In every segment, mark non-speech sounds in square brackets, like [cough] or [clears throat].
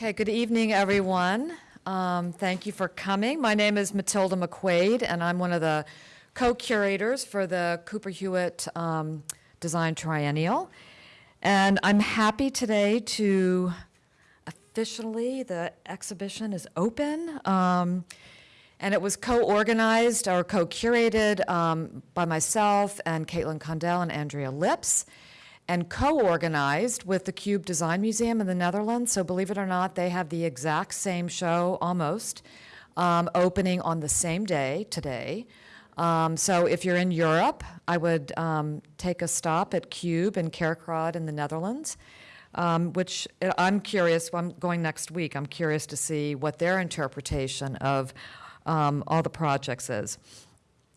Okay, good evening, everyone. Um, Thank you for coming. My name is Matilda McQuaid, and I'm one of the co-curators for the Cooper Hewitt um, Design Triennial. And I'm happy today to officially, the exhibition is open. Um, And it was co-organized or co-curated um, by myself and Caitlin Condell and Andrea Lipps, and co-organized with the Cube Design Museum in the Netherlands. So believe it or not, they have the exact same show, almost, um, opening on the same day, today. Um, So if you're in Europe, I would um, take a stop at Cube in Kerkrade in the Netherlands, um, which uh, I'm curious, I'm going next week, I'm curious to see what their interpretation of um, all the projects is.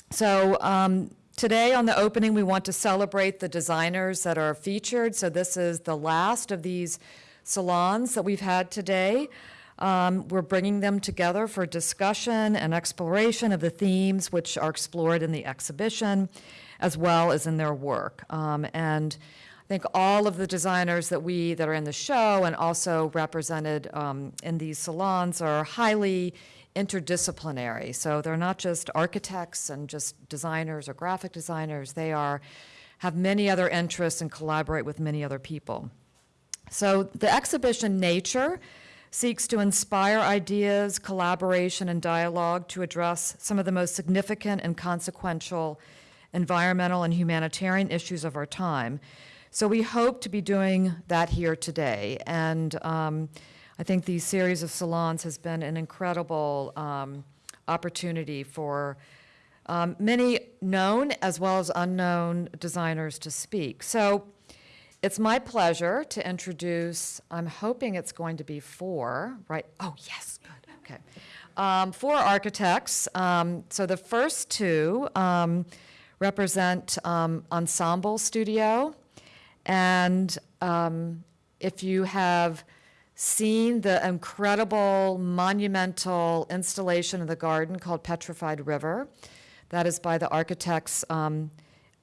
So um, today on the opening, we want to celebrate the designers that are featured. So this is the last of these salons that we've had today. Um, We're bringing them together for discussion and exploration of the themes which are explored in the exhibition, as well as in their work. Um, And I think all of the designers that we, that are in the show and also represented um, in these salons are highly interdisciplinary. So they're not just architects and just designers or graphic designers. They are, have many other interests and collaborate with many other people. So the exhibition Nature seeks to inspire ideas, collaboration, and dialogue to address some of the most significant and consequential environmental and humanitarian issues of our time. So we hope to be doing that here today. And um, I think these series of salons has been an incredible um, opportunity for um, many known as well as unknown designers to speak. So it's my pleasure to introduce, I'm hoping it's going to be four, right? Oh, yes, good, okay. Um, four architects. Um, so the first two um, represent um, Ensemble Studio. And um, if you have seen the incredible monumental installation of the garden called Petrified River, that is by the architects um,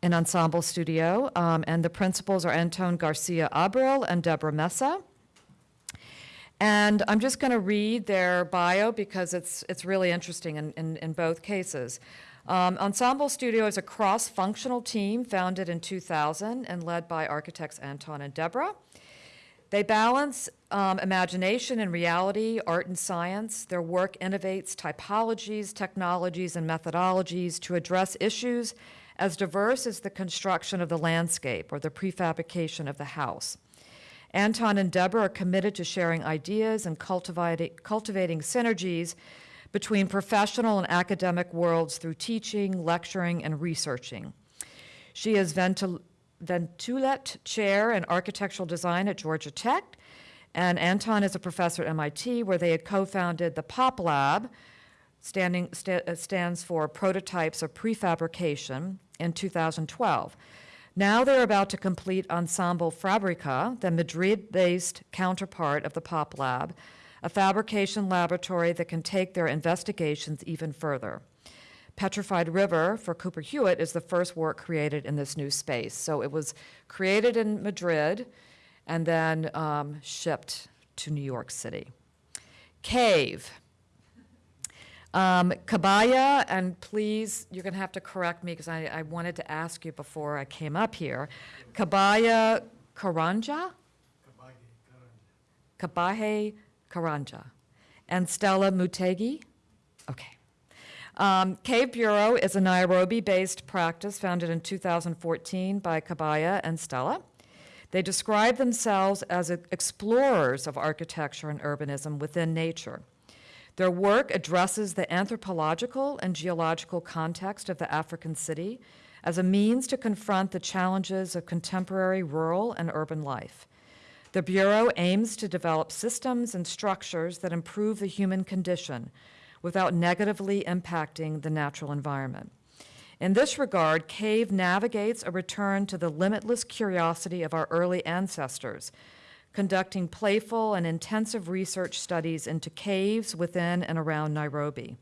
in Ensemble Studio, um, and the principals are Anton Garcia Abril and Débora Mesa. And I'm just going to read their bio because it's, it's really interesting in, in, in both cases. Um, Ensemble Studio is a cross-functional team founded in 2000 and led by architects Anton and Débora. They balance um, imagination and reality, art and science. Their work innovates typologies, technologies, and methodologies to address issues as diverse as the construction of the landscape or the prefabrication of the house. Anton and Débora are committed to sharing ideas and cultivating, cultivating synergies between professional and academic worlds through teaching, lecturing, and researching. She is Ventul Ventulett Chair in Architectural Design at Georgia Tech, and Anton is a professor at MIT, where they had co-founded the POP Lab, standing, sta uh, stands for Prototypes of Prefabrication, in 2012. Now they're about to complete Ensemble Fabrica, the Madrid-based counterpart of the POP Lab, a fabrication laboratory that can take their investigations even further. Petrified River for Cooper Hewitt is the first work created in this new space. So it was created in Madrid and then um, shipped to New York City. Cave. Um, Kabaya, and please, you're going to have to correct me because I, I, wanted to ask you before I came up here. Kabaya Karanja? Kabage Karanja. And Stella Mutegi? Okay. Um, Cave Bureau is a Nairobi-based practice founded in 2014 by Kabaya and Stella. They describe themselves as explorers of architecture and urbanism within nature. Their work addresses the anthropological and geological context of the African city as a means to confront the challenges of contemporary rural and urban life. The Bureau aims to develop systems and structures that improve the human condition without negatively impacting the natural environment. In this regard, CAVE navigates a return to the limitless curiosity of our early ancestors, conducting playful and intensive research studies into caves within and around Nairobi.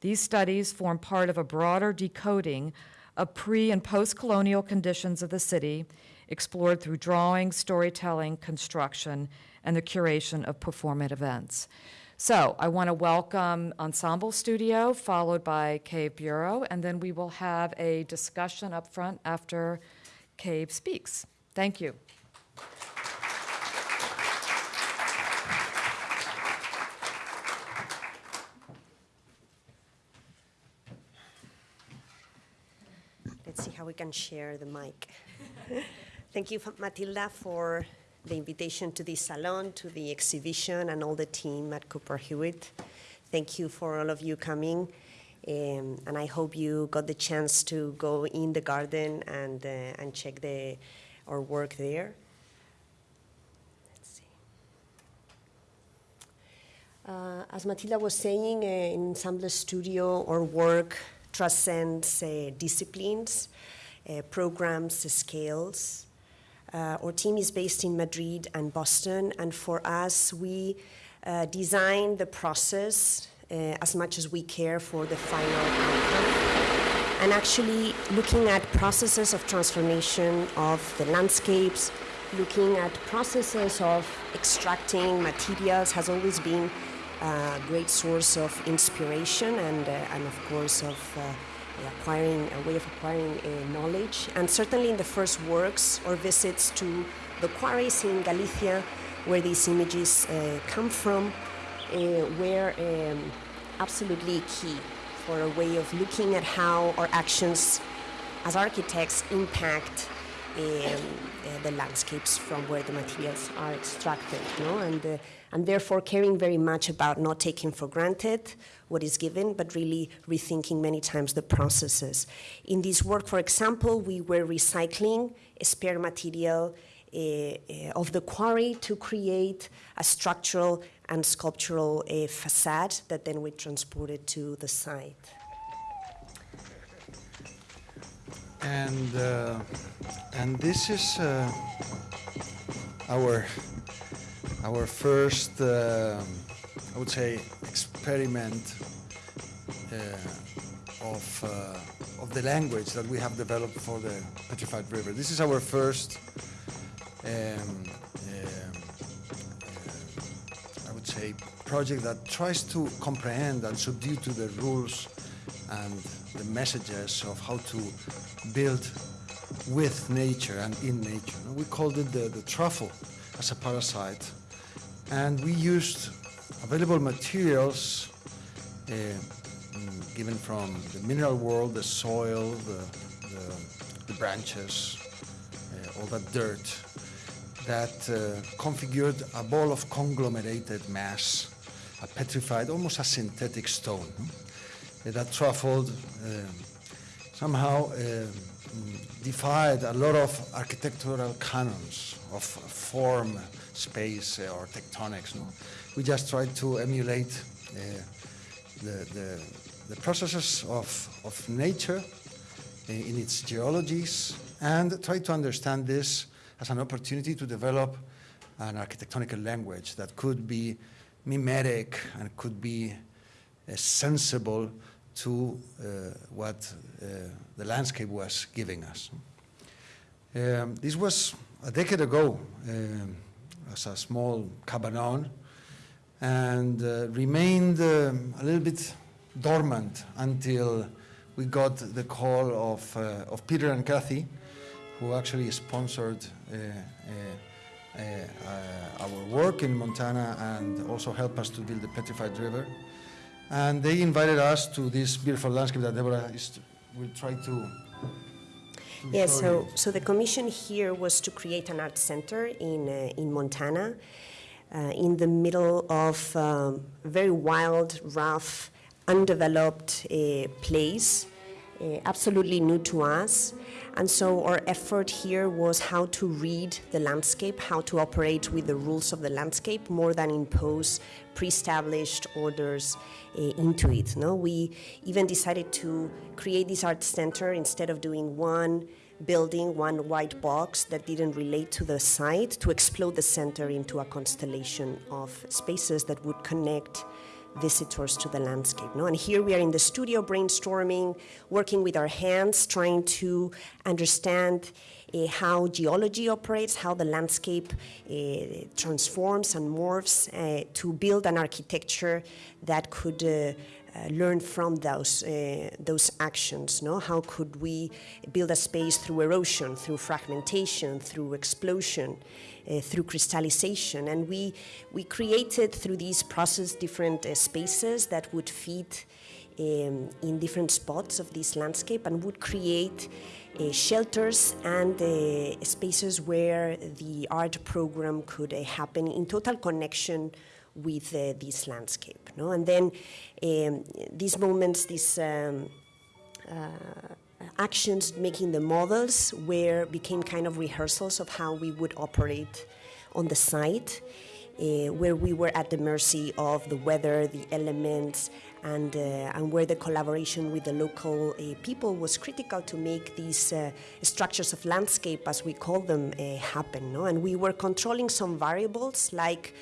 These studies form part of a broader decoding of pre- and post-colonial conditions of the city, explored through drawing, storytelling, construction, and the curation of performant events. So I want to welcome Ensemble Studio, followed by Cave Bureau, and then we will have a discussion up front after Cave speaks. Thank you. Let's see how we can share the mic. [laughs] Thank you, Matilda, for the invitation to this salon, to the exhibition, and all the team at Cooper Hewitt. Thank you for all of you coming. Um, and I hope you got the chance to go in the garden and, uh, and check the, our work there. Uh, as Matilda was saying, uh, in Ensemble Studio, our work transcends uh, disciplines, uh, programs, scales. Uh, our team is based in Madrid and Boston, and for us, we uh, design the process uh, as much as we care for the final outcome. And actually, looking at processes of transformation of the landscapes, looking at processes of extracting materials has always been a great source of inspiration and, uh, and of course, of uh, acquiring a way of acquiring uh, knowledge. And certainly in the first works or visits to the quarries in Galicia, where these images uh, come from, uh, were um, absolutely key for a way of looking at how our actions as architects impact the landscapes from where the materials are extracted, and, uh, and therefore caring very much about not taking for granted what is given, but really rethinking many times the processes. In this work, for example, we were recycling spare material uh, uh, of the quarry to create a structural and sculptural uh, facade that then we transported to the site. And, uh, and this is uh, our, our first, uh, I would say, experiment uh, of, uh, of the language that we have developed for the Petrified River. This is our first, um, um, I would say, project that tries to comprehend and subdue to the rules and the messages of how to build with nature and in nature. We called it the, the truffle as a parasite. And we used available materials uh, mm, given from the mineral world, the soil, the, the, the branches, uh, all that dirt, that uh, configured a ball of conglomerated mass, a petrified, almost a synthetic stone that truffled um, somehow um, defied a lot of architectural canons of form, space, uh, or tectonics. No? We just tried to emulate uh, the, the, the, processes of, of nature in, in its geologies and try to understand this as an opportunity to develop an architectonic language that could be mimetic and could be uh, sensible to uh, what uh, the landscape was giving us. Um, this was a decade ago um, as a small cabanon and uh, remained um, a little bit dormant until we got the call of, uh, of Peter and Kathy, who actually sponsored uh, uh, our work in Montana and also helped us to build the Petrified River. And they invited us to this beautiful landscape that Débora is, will try to yeah, so, so the commission here was to create an art center in, uh, in Montana, uh, in the middle of um, very wild, rough, undeveloped uh, place, uh, absolutely new to us. And so our effort here was how to read the landscape, how to operate with the rules of the landscape more than impose pre-established orders uh, into it. No, we even decided to create this art center instead of doing one building, one white box that didn't relate to the site, to explode the center into a constellation of spaces that would connect visitors to the landscape. No? And here we are in the studio brainstorming, working with our hands, trying to understand uh, how geology operates, how the landscape uh, transforms and morphs uh, to build an architecture that could learn from those those actions. No, how could we build a space through erosion, through fragmentation, through explosion, uh, through crystallization, and we we created through these process different uh, spaces that would fit um, in different spots of this landscape and would create. Uh, shelters and uh, spaces where the art program could uh, happen in total connection with uh, this landscape. No? And then um, these moments, these um, uh, actions making the models where became kind of rehearsals of how we would operate on the site, uh, where we were at the mercy of the weather, the elements, and, uh, and where the collaboration with the local uh, people was critical to make these structures of landscape, as we call them, happen. No? And we were controlling some variables like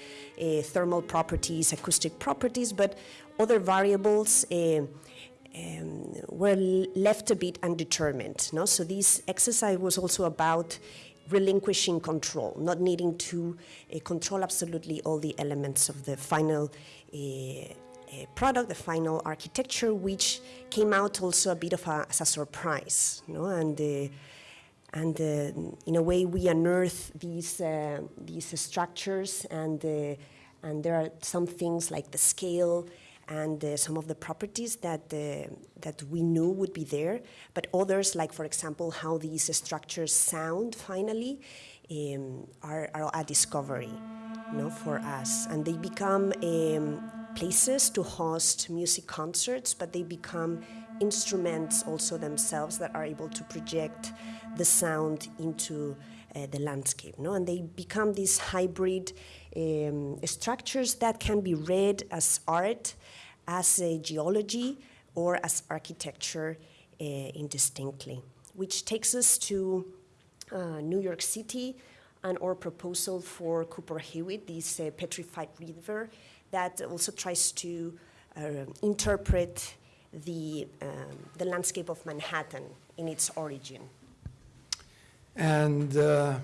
thermal properties, acoustic properties, but other variables um, were left a bit undetermined. No? So this exercise was also about relinquishing control, not needing to uh, control absolutely all the elements of the final uh, uh, product, the final architecture, which came out also a bit of a, as a surprise. No? And, uh, and uh, in a way, we unearth these, uh, these structures, and, and there are some things like the scale and uh, some of the properties that, uh, that we knew would be there, but others, like for example, how these structures sound finally, um, are, are, a discovery you know, for us. And they become um, places to host music concerts, but they become instruments also themselves that are able to project the sound into uh, the landscape. No? And they become these hybrid um, structures that can be read as art, as a geology, or as architecture uh, indistinctly. Which takes us to uh, New York City and our proposal for Cooper Hewitt, this uh, petrified river that also tries to uh, interpret the, um, the landscape of Manhattan in its origin. And uh,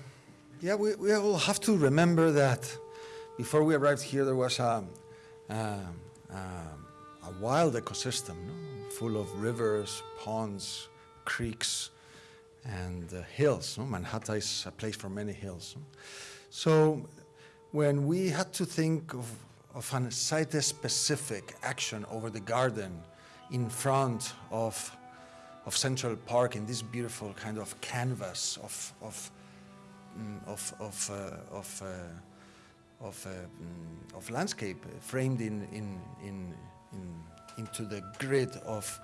yeah, we, we all have to remember that before we arrived here, there was a, a, a wild ecosystem, no? full of rivers, ponds, creeks, and uh, hills. No? Manhattan is a place for many hills. No? So when we had to think of, of a site-specific action over the garden in front of of Central Park in this beautiful kind of canvas of of mm, of of uh, of, uh, of, uh, mm, of landscape framed in in in, in into the grid of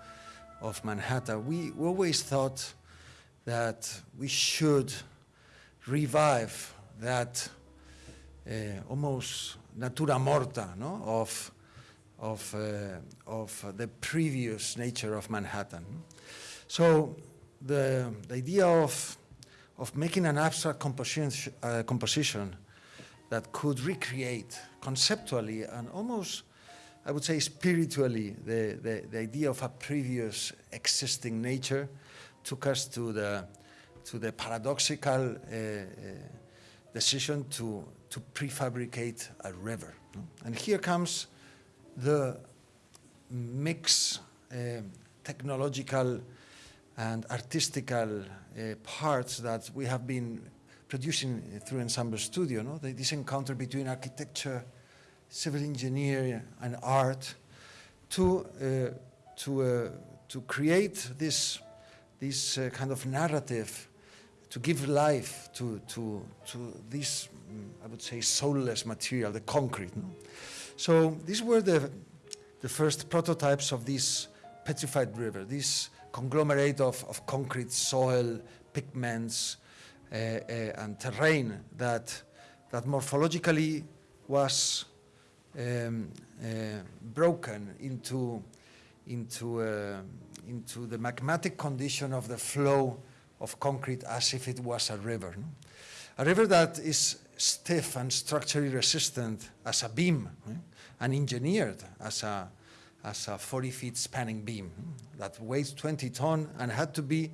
of Manhattan. We, we always thought that we should revive that uh, almost natura morta no? of of uh, of the previous nature of Manhattan. So the, the idea of, of making an abstract composition, uh, composition that could recreate conceptually and almost, I would say spiritually, the, the, the idea of a previous existing nature took us to the, to the paradoxical uh, uh, decision to, to prefabricate a river. And here comes the mix uh, technological and artistical uh, parts that we have been producing through Ensemble Studio. No? This encounter between architecture, civil engineering, and art to, uh, to, uh, to create this, this uh, kind of narrative, to give life to, to, to this, mm, I would say, soulless material, the concrete. No? So these were the, the first prototypes of this petrified river, this conglomerate of, of concrete, soil, pigments, uh, uh, and terrain that, that morphologically was um, uh, broken into, into, uh, into the magmatic condition of the flow of concrete as if it was a river. No? a river that is stiff and structurally resistant as a beam eh, and engineered as a, as a 40 feet spanning beam that weighs 20 ton and had to be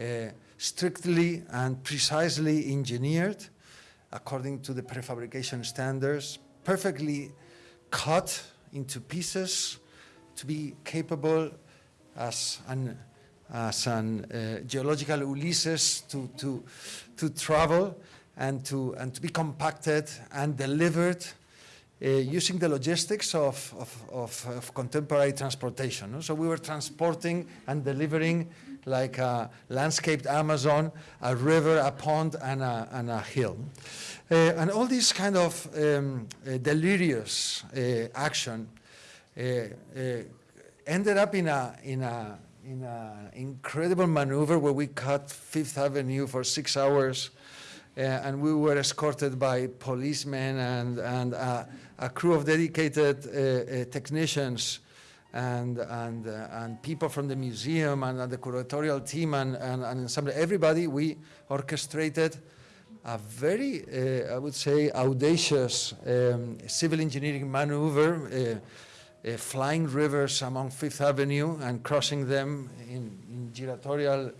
uh, strictly and precisely engineered according to the prefabrication standards, perfectly cut into pieces to be capable as an, as an uh, geological Ulysses to, to, to travel and to, and to be compacted and delivered uh, using the logistics of, of, of, of contemporary transportation. So we were transporting and delivering like a landscaped Amazon, a river, a pond, and a, and a hill. Uh, and all this kind of um, uh, delirious uh, action uh, ended up in a, in a, in an incredible maneuver where we cut Fifth Avenue for six hours uh, and we were escorted by policemen and, and uh, a crew of dedicated uh, technicians and, and, uh, and people from the museum and, uh, the curatorial team and, and, and ensemble. Everybody, we orchestrated a very, uh, I would say, audacious um, civil engineering maneuver, uh, uh, flying rivers along Fifth Avenue and crossing them in, in giratorial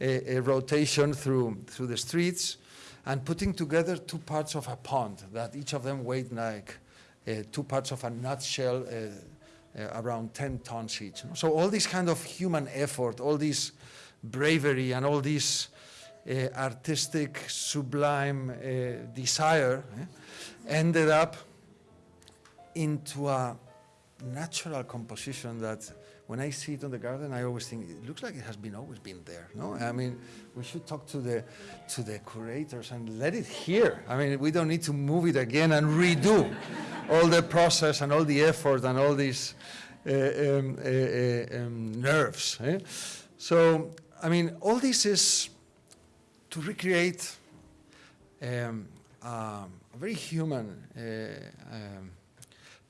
uh, uh, rotation through, through the streets and putting together two parts of a pond that each of them weighed like uh, two parts of a nutshell, uh, around 10 tons each. So all this kind of human effort, all this bravery and all this uh, artistic, sublime uh, desire eh, ended up into a natural composition that when I see it on the garden, I always think it looks like it has been always been there. No, I mean, we should talk to the to the curators and let it here. I mean, we don't need to move it again and redo all the process and all the effort and all these uh, um, uh, uh, um, nerves. eh? So, I mean, all this is to recreate um, um, a very human uh, um,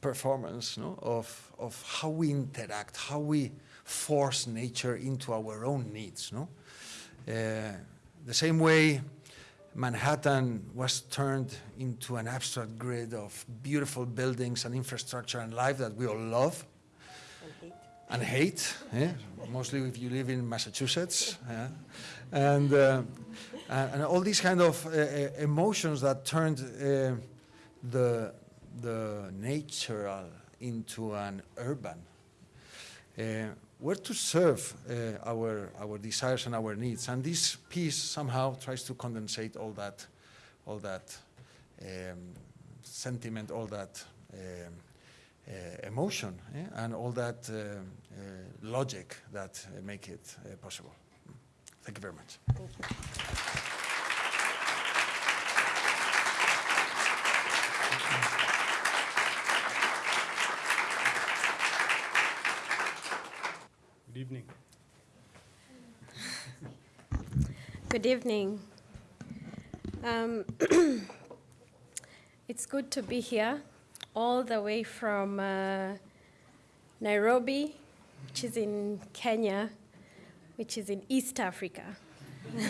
performance no, of, of how we interact, how we force nature into our own needs. No? Uh, the same way Manhattan was turned into an abstract grid of beautiful buildings and infrastructure and life that we all love and hate, eh? mostly if you live in Massachusetts. yeah. And, uh, and, and all these kind of uh, uh, emotions that turned uh, the, the natural into an urban uh, were to serve uh, our, our desires and our needs. And this piece somehow tries to condensate all that, all that um, sentiment, all that um, uh, emotion, eh, and all that uh, uh, logic that uh, make it uh, possible. Thank you very much. Good evening. Good evening. Um, [clears throat] it's good to be here, all the way from uh, Nairobi, which is in Kenya, which is in East Africa. [laughs]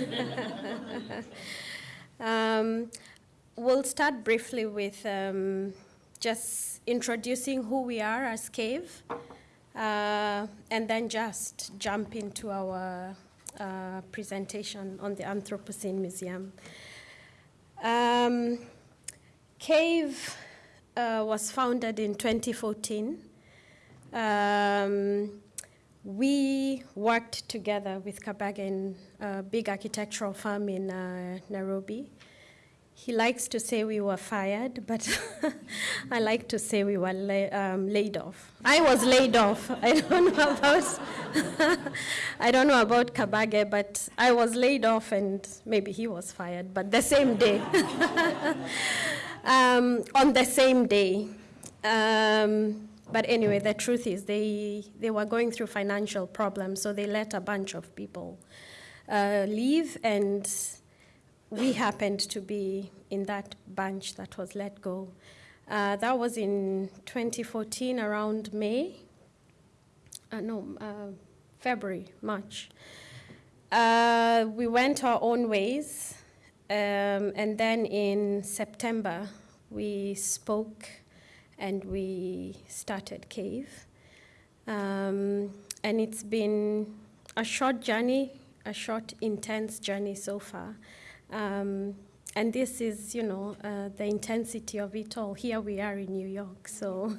um, we'll start briefly with um, just introducing who we are as CAVE, and then just jump into our uh, presentation on the Anthropocene Museum. Um, CAVE uh, was founded in 2014. Um, we worked together with Kabage in a big architectural firm in uh, Nairobi. He likes to say we were fired, but [laughs] I like to say we were la- um, laid off. I was laid off. [laughs] I don't know about [laughs] I don't know about Kabage, but I was laid off, and maybe he was fired, but the same day. um, on the same day. Um, but anyway, the truth is they, they were going through financial problems, so they let a bunch of people uh, leave, and we happened to be in that bunch that was let go. Uh, that was in 2014, around May. Uh, no, uh, February, March. Uh, we went our own ways, Um, and then in September, we spoke and we started Cave. Um, and it's been a short journey, a short, intense journey so far. Um, and this is, you know, uh, the intensity of it all. Here we are in New York, so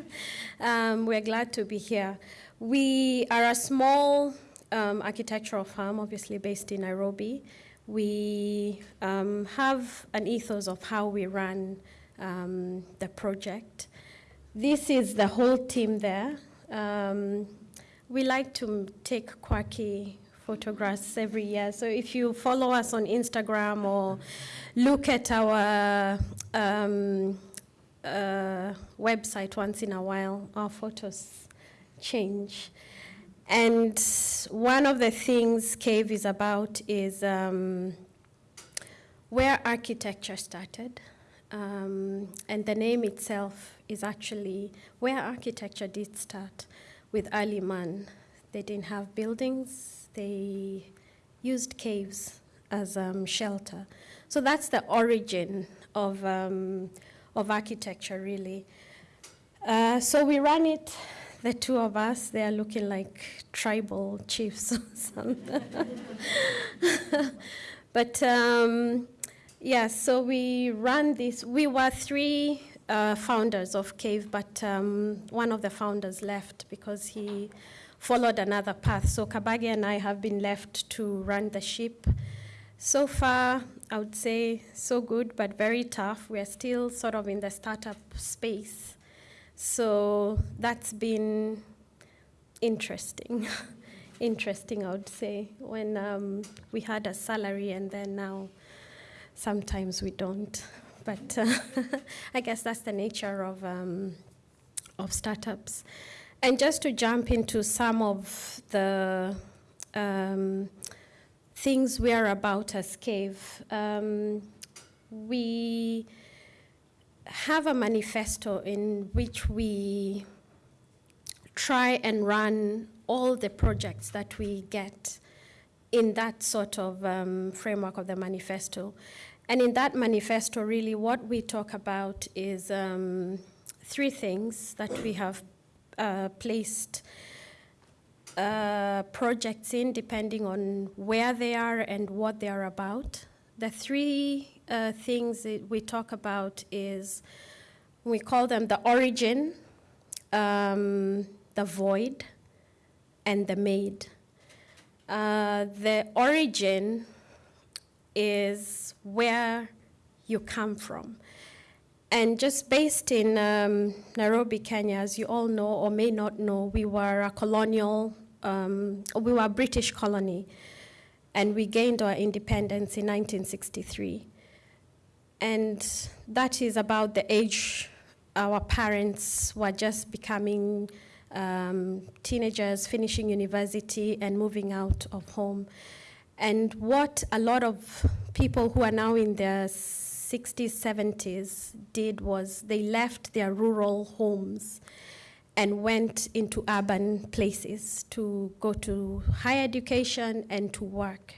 [laughs] um, we're glad to be here. We are a small um, architectural firm, obviously based in Nairobi. We um, have an ethos of how we run um, the project. This is the whole team there. Um, we like to take quirky photographs every year. So if you follow us on Instagram or look at our um, uh, website once in a while, our photos change. And one of the things Cave is about is um, where architecture started. Um, and the name itself is actually where architecture did start with early man. They didn't have buildings, they used caves as um, shelter. So that's the origin of, um, of architecture, really. Uh, so we ran it, the two of us, they are looking like tribal [laughs] chiefs or something. [laughs] but um, yeah, so we ran this. We were three uh, founders of Cave, but um, one of the founders left because he followed another path. So Kabage and I have been left to run the ship. So far, I would say so good, but very tough. We're still sort of in the startup space. So that's been interesting. [laughs] interesting, I would say, when um, we had a salary and then now sometimes we don't. [laughs] But uh, [laughs] I guess that's the nature of, um, of startups. And just to jump into some of the um, things we are about as Cave, um, we have a manifesto in which we try and run all the projects that we get in that sort of um, framework of the manifesto. And in that manifesto, really, what we talk about is um, three things that we have placed uh, projects in, depending on where they are and what they are about. The three uh, things we talk about is we call them the origin, um, the void, and the made. Uh, the origin is where you come from. And just based in um, Nairobi, Kenya, as you all know or may not know, we were a colonial, um, we were a British colony, and we gained our independence in 1963. And that is about the age our parents were just becoming um, teenagers, finishing university, and moving out of home. And what a lot of people who are now in their 60s, 70s did was they left their rural homes and went into urban places to go to higher education and to work.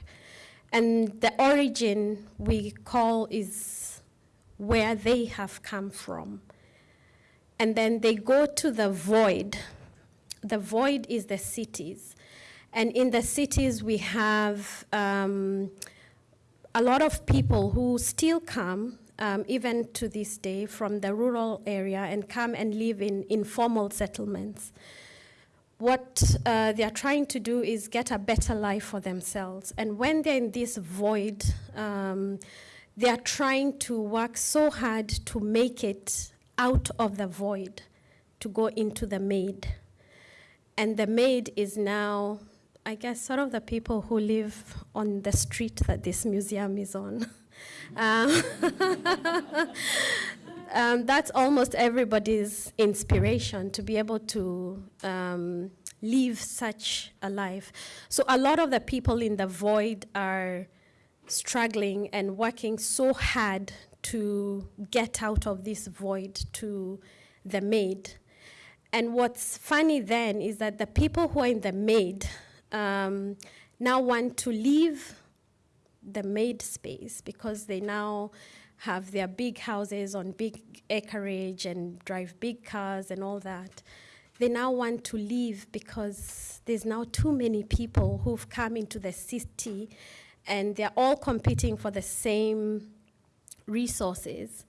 And the origin we call is where they have come from. And then they go to the void. The void is the cities. And in the cities, we have um, a lot of people who still come, um, even to this day, from the rural area and come and live in informal settlements. What uh, they are trying to do is get a better life for themselves. And when they're in this void, um, they are trying to work so hard to make it out of the void, to go into the made. And the made is now I guess, sort of the people who live on the street that this museum is on. [laughs] um, [laughs] um, that's almost everybody's inspiration to be able to um, live such a life. So a lot of the people in the void are struggling and working so hard to get out of this void to the made. And what's funny then is that the people who are in the made um, now want to leave the made space because they now have their big houses on big acreage and drive big cars and all that. They now want to leave because there's now too many people who've come into the city and they're all competing for the same resources.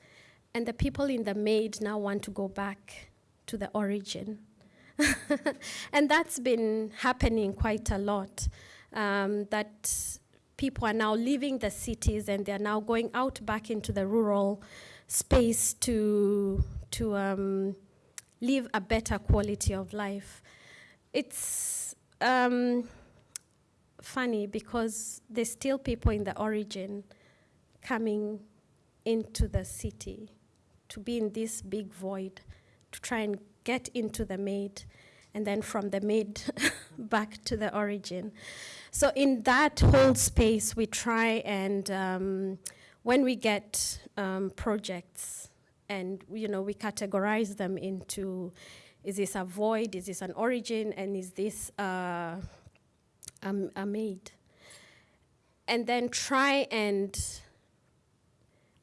And the people in the made now want to go back to the origin. [laughs] and that's been happening quite a lot. Um, that people are now leaving the cities and they're now going out back into the rural space to to um, live a better quality of life. It's um, funny because there's still people in the origin coming into the city to be in this big void to try and get into the made and then from the mid [laughs] back to the origin. So in that whole space, we try and um, when we get um, projects and you know we categorize them into is this a void, is this an origin, and is this uh, a, a made? And then try and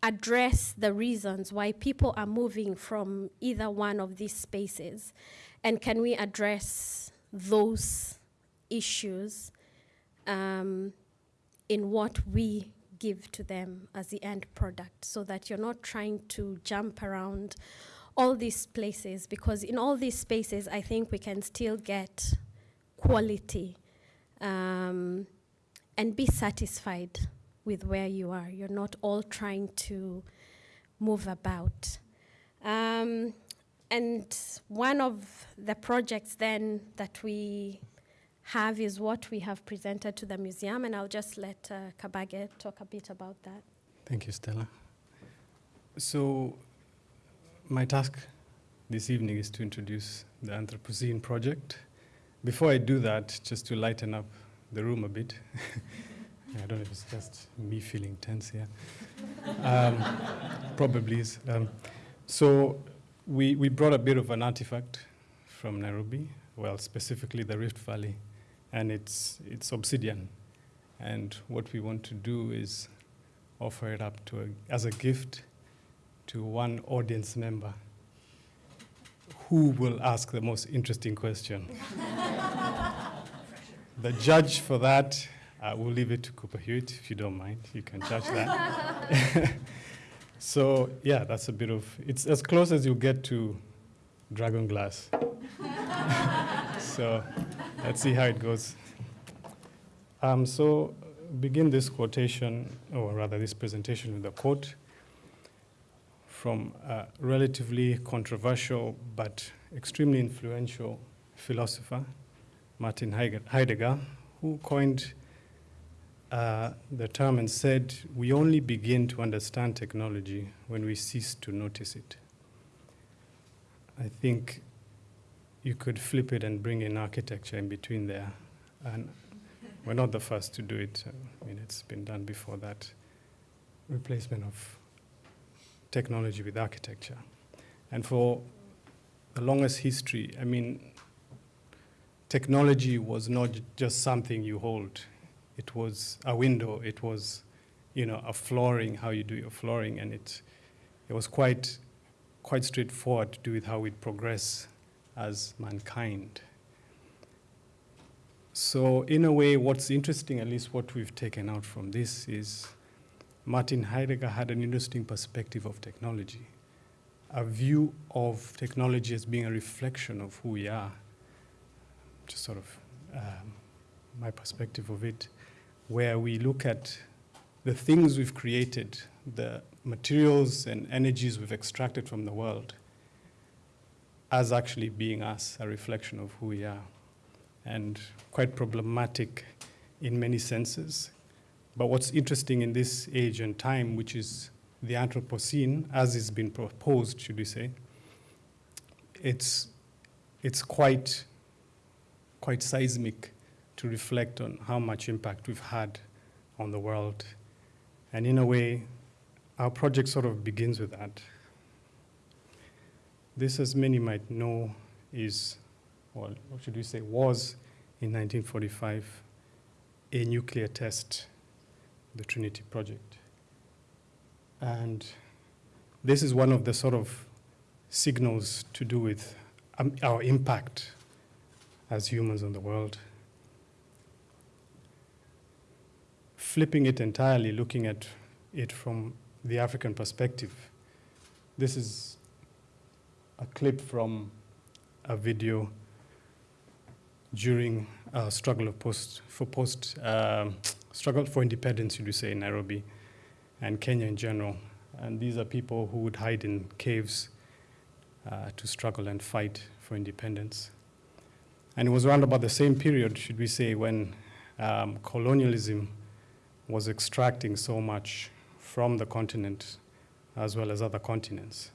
address the reasons why people are moving from either one of these spaces? And can we address those issues um, in what we give to them as the end product so that you're not trying to jump around all these places? Because in all these spaces I think we can still get quality um, and be satisfied with where you are. You're not all trying to move about. Um, and one of the projects then that we have is what we have presented to the museum, and I'll just let uh, Kabage talk a bit about that. Thank you, Stella. So, my task this evening is to introduce the Anthropocene project. Before I do that, just to lighten up the room a bit, [laughs] I don't know if it's just me feeling tense here. Um, probably is. Um, so, we, we brought a bit of an artifact from Nairobi, well, specifically the Rift Valley, and it's, it's obsidian. And what we want to do is offer it up to a, as a gift to one audience member who will ask the most interesting question. [laughs] the judge for that, uh, we'll leave it to Cooper Hewitt, if you don't mind. You can judge that. [laughs] So yeah, that's a bit of, it's as close as you get to dragon glass. [laughs] so let's see how it goes. Um, so begin this quotation, or rather this presentation with a quote from a relatively controversial but extremely influential philosopher, Martin Heidegger, who coined uh, the term and said, we only begin to understand technology when we cease to notice it. I think you could flip it and bring in architecture in between there. And we're not the first to do it. I mean, it's been done before that. Replacement of technology with architecture. And for the longest history, I mean, technology was not just something you hold it was a window, it was, you know, a flooring, how you do your flooring, and it, it was quite, quite straightforward to do with how we progress as mankind. So in a way, what's interesting, at least what we've taken out from this, is Martin Heidegger had an interesting perspective of technology, a view of technology as being a reflection of who we are, just sort of um, my perspective of it where we look at the things we've created, the materials and energies we've extracted from the world, as actually being us, a reflection of who we are, and quite problematic in many senses. But what's interesting in this age and time, which is the Anthropocene, as it's been proposed, should we say, it's, it's quite, quite seismic to reflect on how much impact we've had on the world. And in a way, our project sort of begins with that. This, as many might know, is, well, what should we say, was in 1945 a nuclear test the Trinity Project. And this is one of the sort of signals to do with um, our impact as humans on the world. Flipping it entirely, looking at it from the African perspective, this is a clip from a video during a struggle of post for post um, struggle for independence, we say, in Nairobi and Kenya in general. And these are people who would hide in caves uh, to struggle and fight for independence. And it was around about the same period, should we say, when um, colonialism was extracting so much from the continent as well as other continents.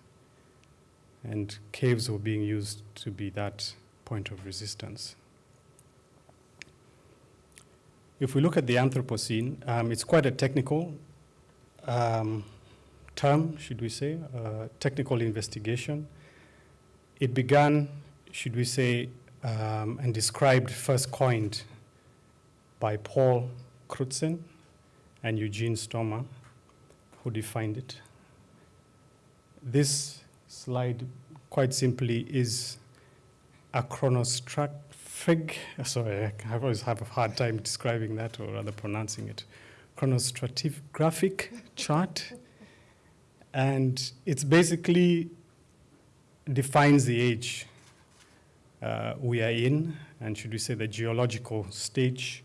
And caves were being used to be that point of resistance. If we look at the Anthropocene, um, it's quite a technical um, term, should we say, uh, technical investigation. It began, should we say, um, and described, first coined by Paul Crutzen and Eugene Stoermer, who defined it. This slide, quite simply, is a chronostratigraphic, sorry, I always have a hard time describing that or rather pronouncing it, chronostratigraphic chart. And it's basically defines the age uh, we are in, and should we say the geological stage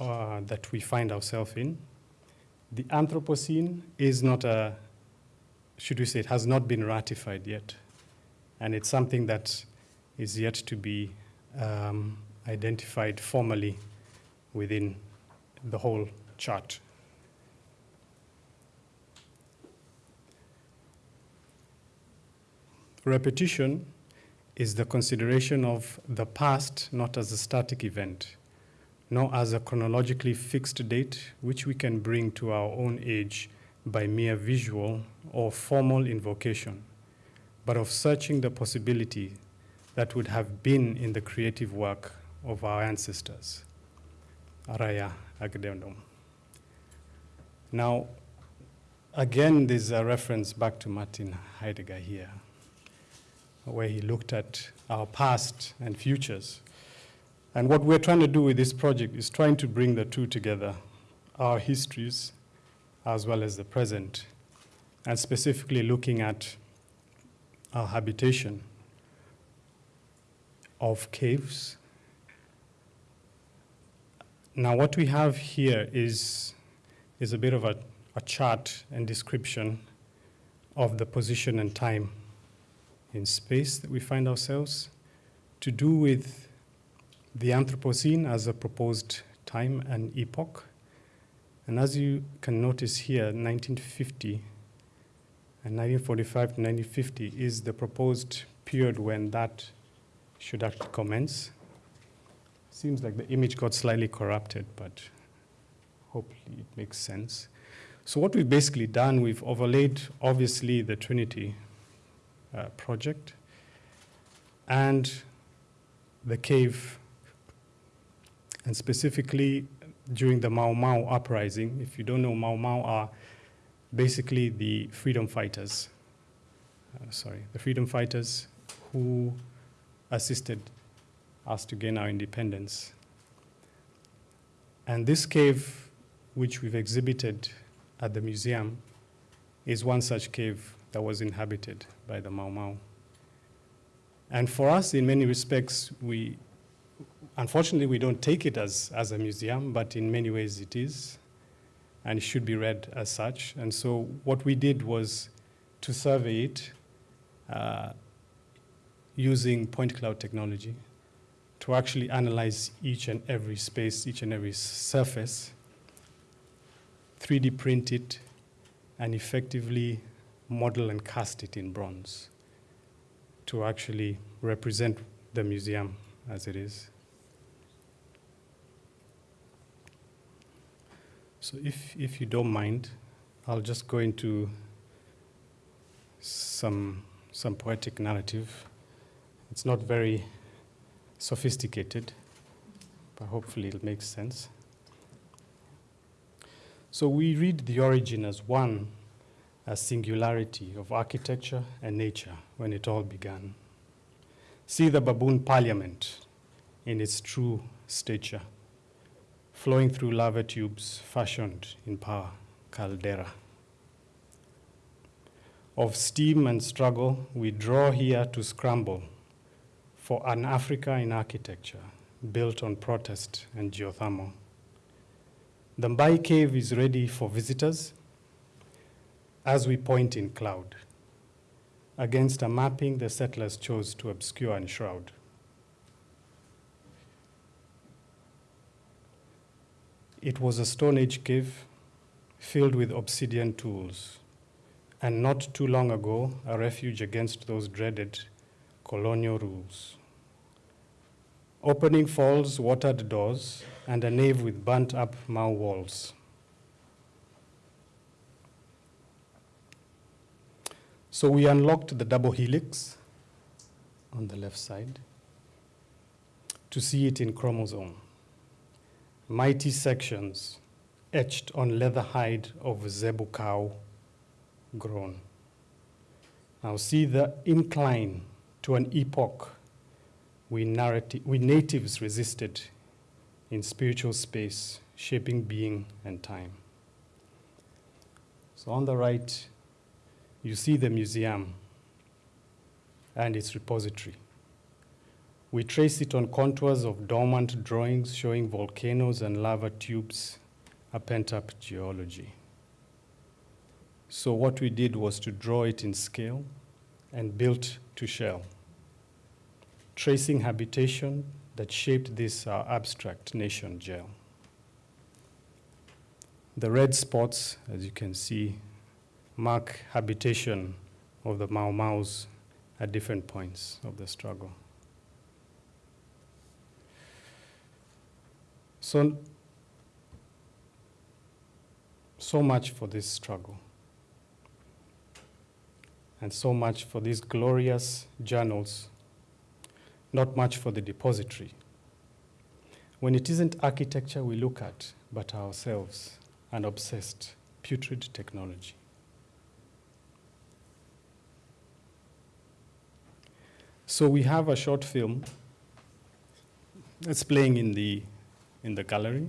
uh, that we find ourselves in. The Anthropocene is not a, should we say, it has not been ratified yet. And it's something that is yet to be um, identified formally within the whole chart. Repetition is the consideration of the past not as a static event, nor as a chronologically fixed date which we can bring to our own age by mere visual or formal invocation, but of searching the possibility that would have been in the creative work of our ancestors. Araya Agdendum. Now, again, there's a reference back to Martin Heidegger here, where he looked at our past and futures. And what we're trying to do with this project is trying to bring the two together, our histories as well as the present, and specifically looking at our habitation of caves. Now, what we have here is, is a bit of a, a chart and description of the position and time in space that we find ourselves to do with the Anthropocene as a proposed time and epoch. And as you can notice here, 1950 and 1945 to 1950 is the proposed period when that should actually commence. Seems like the image got slightly corrupted, but hopefully it makes sense. So what we've basically done, we've overlaid obviously the Trinity uh, project and the cave, and specifically during the Mau Mau uprising. If you don't know, Mau Mau are basically the freedom fighters. Uh, sorry, the freedom fighters who assisted us to gain our independence. And this cave, which we've exhibited at the museum, is one such cave that was inhabited by the Mau Mau. And for us, in many respects, we, unfortunately, we don't take it as, as a museum, but in many ways it is, and it should be read as such. And so what we did was to survey it uh, using point cloud technology to actually analyze each and every space, each and every surface, 3D print it, and effectively model and cast it in bronze to actually represent the museum as it is. So if, if you don't mind, I'll just go into some, some poetic narrative. It's not very sophisticated, but hopefully it makes sense. So we read the origin as one, a singularity of architecture and nature when it all began. See the baboon parliament in its true stature, flowing through lava tubes fashioned in power caldera. Of steam and struggle, we draw here to scramble for an Africa in architecture built on protest and geothermal. The Mbai cave is ready for visitors as we point in cloud against a mapping the settlers chose to obscure and shroud. It was a Stone Age cave filled with obsidian tools, and not too long ago, a refuge against those dreaded colonial rules. Opening falls, watered doors, and a nave with burnt up Mao walls. So we unlocked the double helix on the left side to see it in chromosome. Mighty sections etched on leather hide of zebu cow grown. Now see the incline to an epoch we, narrati- we natives resisted in spiritual space, shaping being and time. So on the right, you see the museum and its repository. We trace it on contours of dormant drawings showing volcanoes and lava tubes, a pent up geology. So, what we did was to draw it in scale and built to shell, tracing habitation that shaped this uh, abstract nation gel. The red spots, as you can see, mark habitation of the Mau Maus at different points of the struggle. So, so much for this struggle, and so much for these glorious journals, not much for the depository. When it isn't architecture we look at, but ourselves, an obsessed, putrid technology. So we have a short film that's playing in the, in the gallery.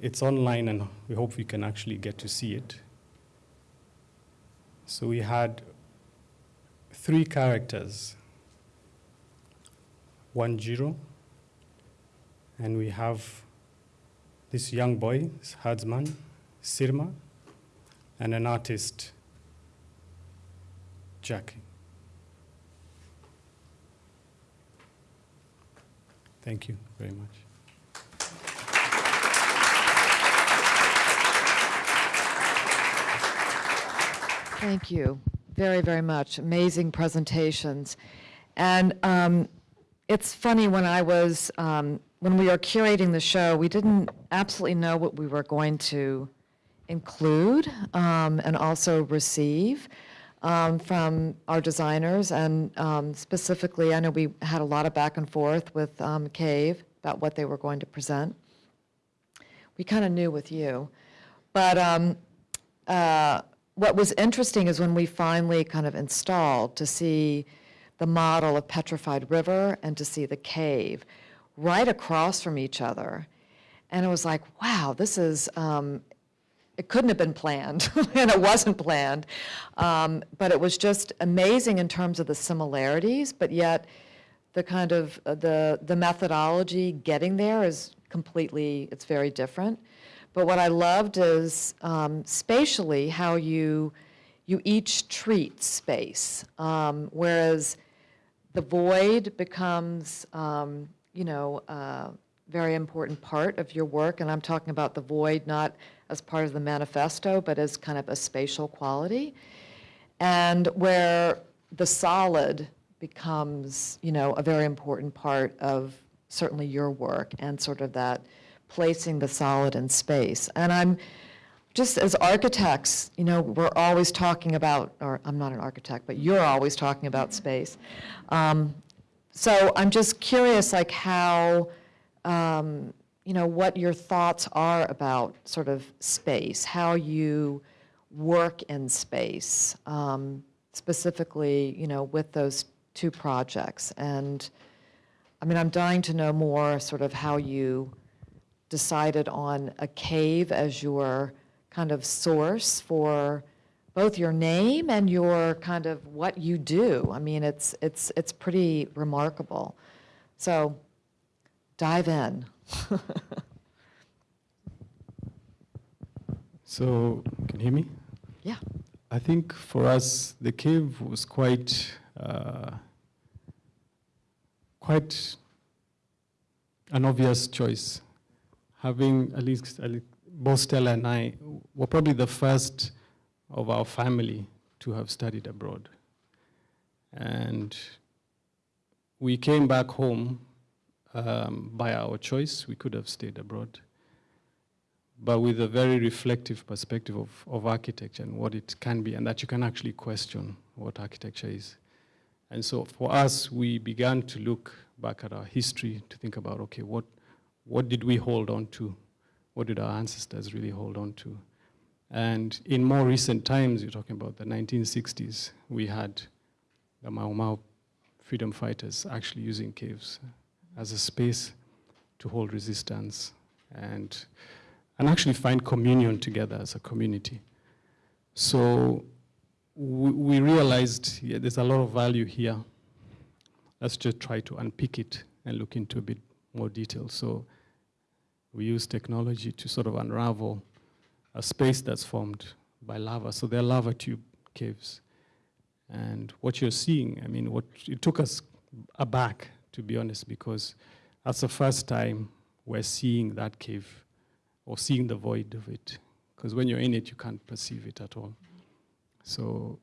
It's online, and we hope we can actually get to see it. So we had three characters one Jiro, and we have this young boy, herdsman, Sirma, and an artist, Jackie. Thank you very much. Thank you very, very much. Amazing presentations. And um, it's funny, when I was, um, when we were curating the show, we didn't absolutely know what we were going to include um, and also receive um, from our designers. And um, specifically, I know we had a lot of back and forth with um, Cave about what they were going to present. We kind of knew with you. But um, uh, what was interesting is when we finally kind of installed to see the model of Petrified River and to see the cave right across from each other. And it was like, wow, this is, um, it couldn't have been planned, [laughs] and it wasn't planned. Um, but it was just amazing in terms of the similarities, but yet the kind of, uh, the, the methodology getting there is completely, it's very different. But what I loved is um, spatially how you, you each treat space, um, whereas the void becomes, um, you know, a very important part of your work, and I'm talking about the void not as part of the manifesto, but as kind of a spatial quality. And where the solid becomes, you know, a very important part of certainly your work and sort of that placing the solid in space. And I'm just as architects, you know, we're always talking about, or I'm not an architect, but you're always talking about space. Um, so I'm just curious, like how, um, you know, what your thoughts are about sort of space, how you work in space, um, specifically, you know, with those two projects. And, I mean, I'm dying to know more sort of how you decided on a cave as your kind of source for both your name and your kind of what you do. I mean, it's, it's, it's pretty remarkable. So dive in. [laughs] So, can you hear me? Yeah. I think for us, the cave was quite, uh, quite an obvious choice. Having at least, at least both Stella and I were probably the first of our family to have studied abroad. And we came back home um, by our choice. We could have stayed abroad but with a very reflective perspective of, of architecture and what it can be, and that you can actually question what architecture is. And so for us, we began to look back at our history to think about, okay, what, what did we hold on to? What did our ancestors really hold on to? And in more recent times, you're talking about the 1960s, we had the Mau Mau freedom fighters actually using caves as a space to hold resistance and and actually find communion together as a community. So we, we realized yeah, there's a lot of value here. Let's just try to unpick it and look into a bit more detail. So we use technology to sort of unravel a space that's formed by lava. So they're lava tube caves. And what you're seeing, I mean, what it took us aback, to be honest, because that's the first time we're seeing that cave or seeing the void of it. Because when you're in it, you can't perceive it at all. So,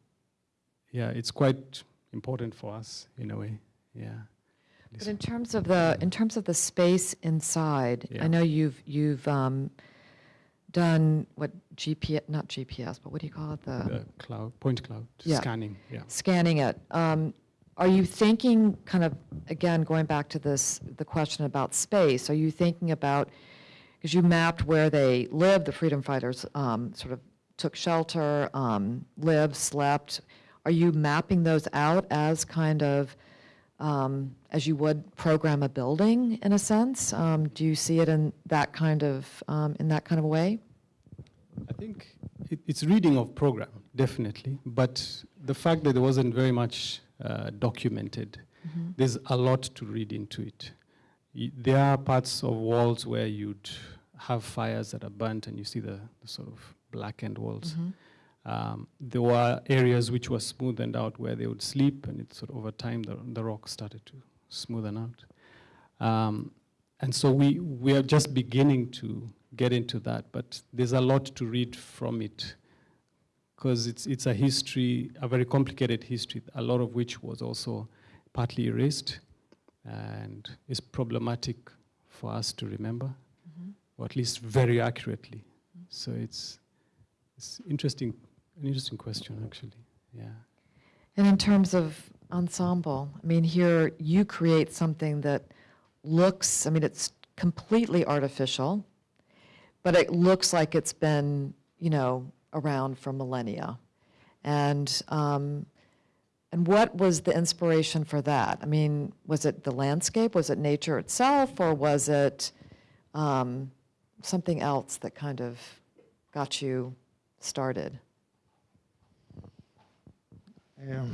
yeah, it's quite important for us in a way. Yeah. But in terms of the, in terms of the space inside, Yeah. I know you've, you've um, done what GPS, not GPS, but what do you call it? the cloud, point cloud Yeah. scanning. Yeah. scanning it. Um, Are you thinking, kind of, again, going back to this, the question about space, are you thinking about, because you mapped where they lived, the freedom fighters um, sort of took shelter, um, lived, slept. Are you mapping those out as kind of, um, as you would program a building, in a sense? Um, Do you see it in that kind of, um, in that kind of way? I think it, it's reading of program, definitely. But the fact that there wasn't very much uh, documented, there's a lot to read into it. Y- There are parts of walls where you'd have fires that are burnt and you see the, the sort of blackened walls. Um, there were areas which were smoothened out where they would sleep, and it sort of over time the, the rock started to smoothen out. Um, and so we, we are just beginning to get into that, but there's a lot to read from it because it's, it's a history, a very complicated history, a lot of which was also partly erased and is problematic for us to remember, or at least very accurately. So it's, it's interesting, an interesting question actually. Yeah. And in terms of Ensamble, I mean, here you create something that looks, I mean, it's completely artificial, but it looks like it's been, you know, around for millennia. And, um, and what was the inspiration for that? I mean, was it the landscape? Was it nature itself? Or was it um, something else that kind of got you started? Um,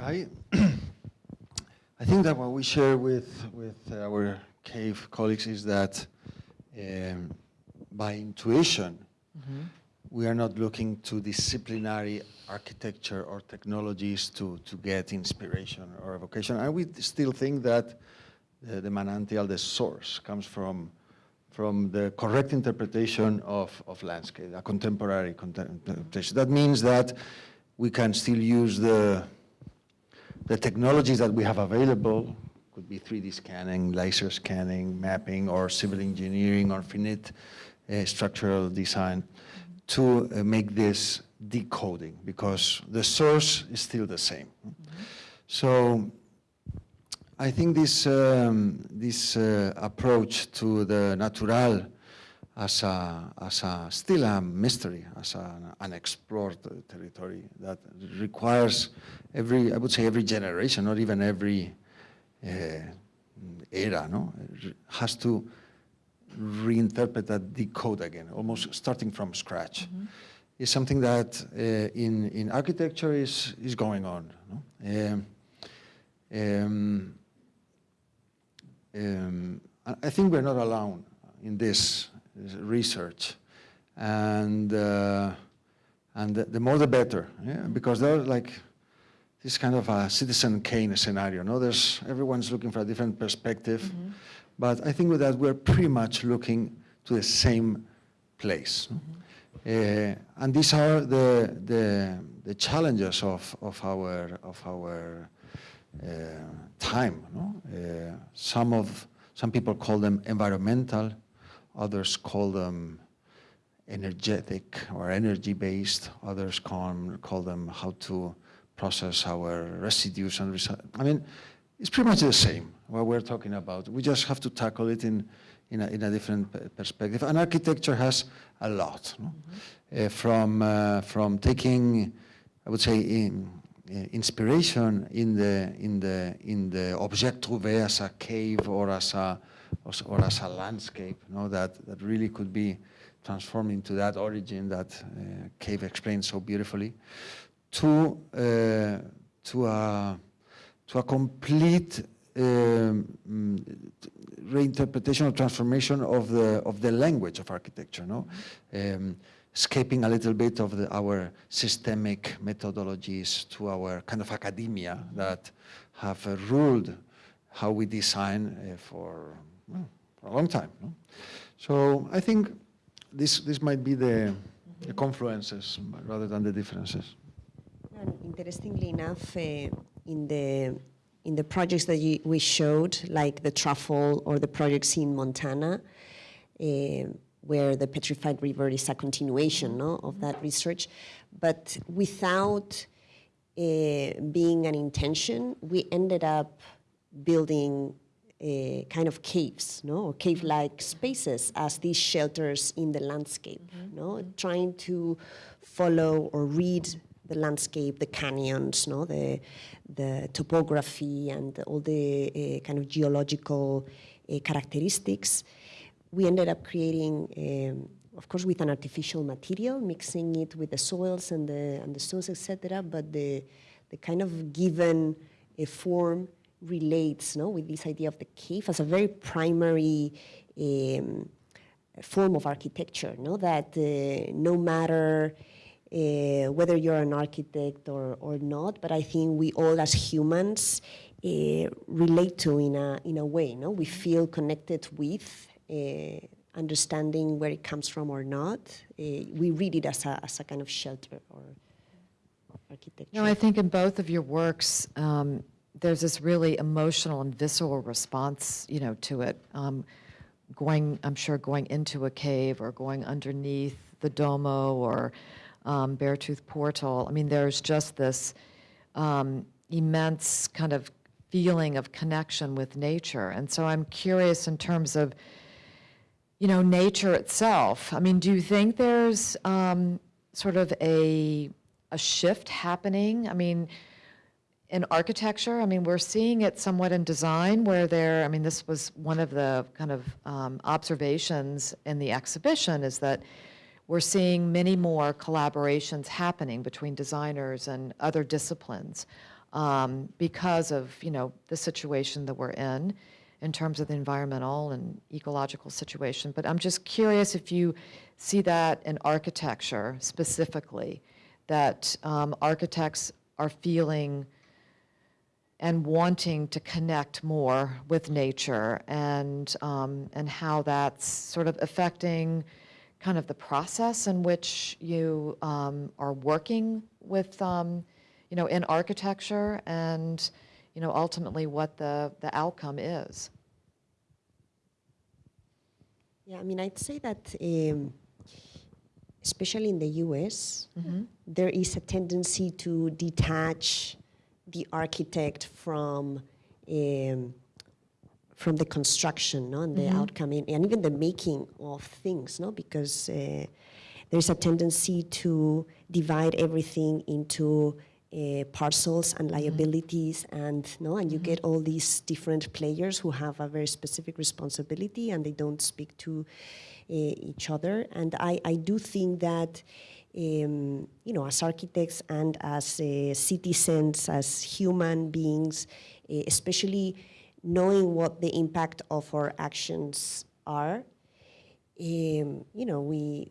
I, [clears throat] I think that what we share with, with our cave colleagues is that um, by intuition, we are not looking to disciplinary architecture or technologies to, to get inspiration or evocation. And we still think that the, the manantial, the source, comes from, from the correct interpretation of, of landscape, a contemporary interpretation. That means that we can still use the, the technologies that we have available, could be 3D scanning, laser scanning, mapping, or civil engineering, or finite uh, structural design, to uh, make this decoding, because the source is still the same. So I think this, um, this uh, approach to the natural as a, as a still a mystery, as an unexplored territory that requires every, I would say every generation, not even every uh, era, no, has to reinterpret that decode again, almost starting from scratch. Is something that uh, in in architecture is is going on. No? Um, um, um, I think we're not alone in this research, and uh, and the, the more the better, yeah? because there's like this kind of a Citizen Kane scenario. No, there's everyone's looking for a different perspective, but I think with that we're pretty much looking to the same place. no? Uh, and these are the, the, the challenges of, of our, of our uh, time. No? Uh, some, of, some people call them environmental, others call them energetic or energy-based, others call, call them how to process our residues and I mean, it's pretty much the same what we're talking about. We just have to tackle it in, in, a, in a different perspective. And architecture has a lot, no? Uh, from, uh, from taking, I would say, in, uh, inspiration in the, in, the, in the objet trouvé as a cave or as a, or as a landscape, no? that, that really could be transformed into that origin that uh, Cave explains so beautifully, to, uh, to, a, to a complete um, reinterpretation or transformation of the, of the language of architecture, no? Um, escaping a little bit of the, our systemic methodologies to our kind of academia that have uh, ruled how we design uh, for, for a long time. No? So I think this, this might be the, the confluences rather than the differences. And interestingly enough, uh, in the in the projects that you, we showed, like the truffle or the projects in Montana, uh, where the petrified river is a continuation no, of that research, but without uh, being an intention, we ended up building uh, kind of caves, no, or cave-like spaces as these shelters in the landscape, no, trying to follow or read the landscape, the canyons, no, the the topography and all the uh, kind of geological uh, characteristics. We ended up creating, um, of course, with an artificial material, mixing it with the soils and the and the stones, etc. But the the kind of given uh, form relates, no, with this idea of the cave as a very primary. Um, form of architecture, no? that uh, no matter uh, whether you're an architect or, or not, but I think we all as humans uh, relate to in a, in a way, no? We feel connected with, uh, understanding where it comes from or not. Uh, we read it as a, as a kind of shelter or, architecture. No, I think in both of your works, um, there's this really emotional and visceral response, you know, to it. Um, going, I'm sure, going into a cave or going underneath the Domo or um, Beartooth Portal. I mean, there's just this um, immense kind of feeling of connection with nature. And so I'm curious in terms of, you know, nature itself. I mean, do you think there's um, sort of a a shift happening? I mean, in architecture, I mean, we're seeing it somewhat in design where there, I mean, this was one of the kind of um, observations in the exhibition is that we're seeing many more collaborations happening between designers and other disciplines um, because of, you know, the situation that we're in in terms of the environmental and ecological situation. But I'm just curious if you see that in architecture specifically, that um, architects are feeling and wanting to connect more with nature and, um, and how that's sort of affecting kind of the process in which you um, are working with, um, you know, in architecture and, you know, ultimately what the, the outcome is. Yeah, I mean, I'd say that, um, especially in the US, there is a tendency to detach the architect from um, from the construction no, and the outcome in, and even the making of things no because uh, there's a tendency to divide everything into uh, parcels and liabilities and no and you get all these different players who have a very specific responsibility and they don't speak to uh, each other. And I, I do think that um, you know as architects and as uh, citizens as human beings uh, especially knowing what the impact of our actions are um, you know, we,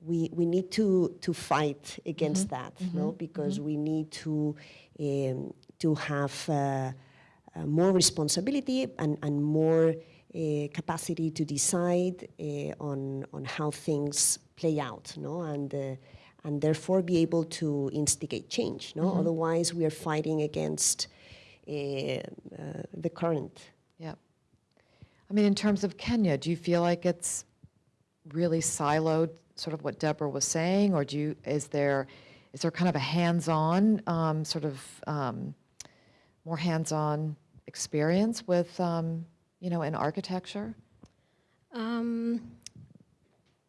we, we need to, to fight against that, no? Because we need to, um, to have uh, uh, more responsibility and, and more uh, capacity to decide uh, on, on how things play out, no? And, uh, and therefore be able to instigate change, no? Otherwise, we are fighting against uh, uh, the current. Yep. I mean, in terms of Kenya, do you feel like it's really siloed, sort of what Débora was saying, or do you, is there, is there kind of a hands-on, um, sort of, um, more hands-on experience with, um, you know, in architecture? Um,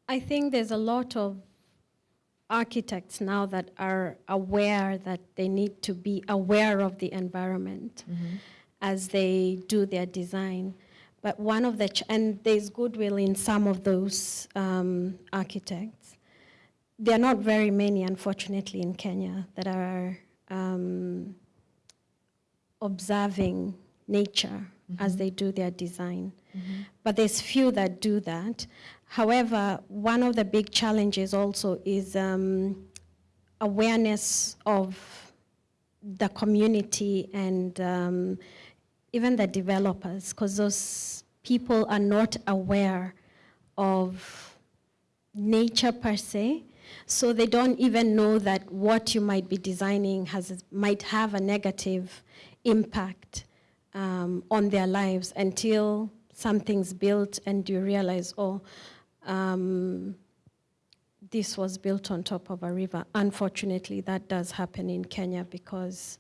I think there's a lot of architects now that are aware that they need to be aware of the environment as they do their design. But one of the, ch- and there's goodwill in some of those um, architects. There are not very many, unfortunately, in Kenya that are um, observing nature as they do their design. But there's few that do that. However, one of the big challenges also is um, awareness of the community and um, even the developers, because those people are not aware of nature per se. So they don't even know that what you might be designing has might have a negative impact um, on their lives until something's built and you realize, oh, um, this was built on top of a river. Unfortunately, that does happen in Kenya because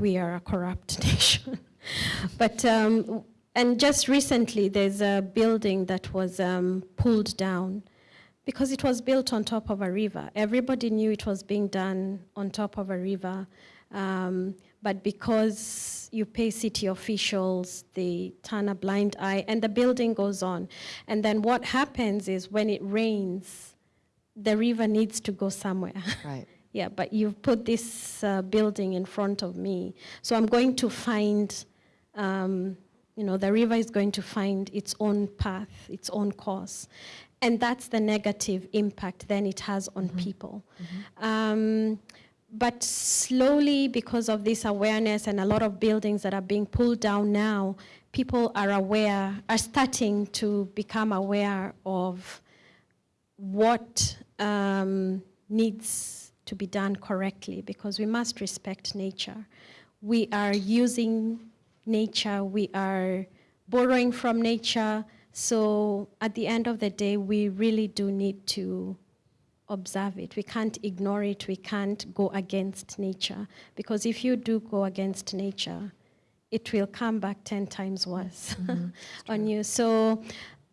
we are a corrupt [laughs] nation. but um, and just recently, there's a building that was um, pulled down because it was built on top of a river. Everybody knew it was being done on top of a river, um, but because you pay city officials, they turn a blind eye, and the building goes on. And then what happens is when it rains, the river needs to go somewhere. [laughs] Right. Yeah, but you've put this uh, building in front of me. So I'm going to find, um, you know, the river is going to find its own path, its own course. And that's the negative impact then it has on people. Um, but slowly, because of this awareness and a lot of buildings that are being pulled down now, people are aware, are starting to become aware of what um, needs to be done correctly because we must respect nature. We are using nature, we are borrowing from nature, so at the end of the day, we really do need to observe it. We can't ignore it, we can't go against nature because if you do go against nature, it will come back 10 times worse [laughs] on you. So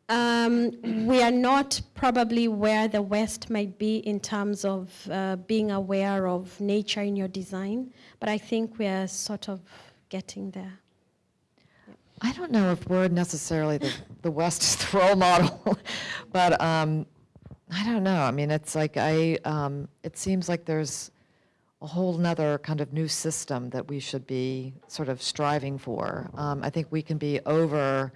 um, we are not probably where the West might be in terms of uh, being aware of nature in your design, but I think we are sort of getting there. I don't know if we're necessarily the, the West is the role model, [laughs] but um, I don't know. I mean, it's like I, um, it seems like there's a whole nother kind of new system that we should be sort of striving for. Um, I think we can be over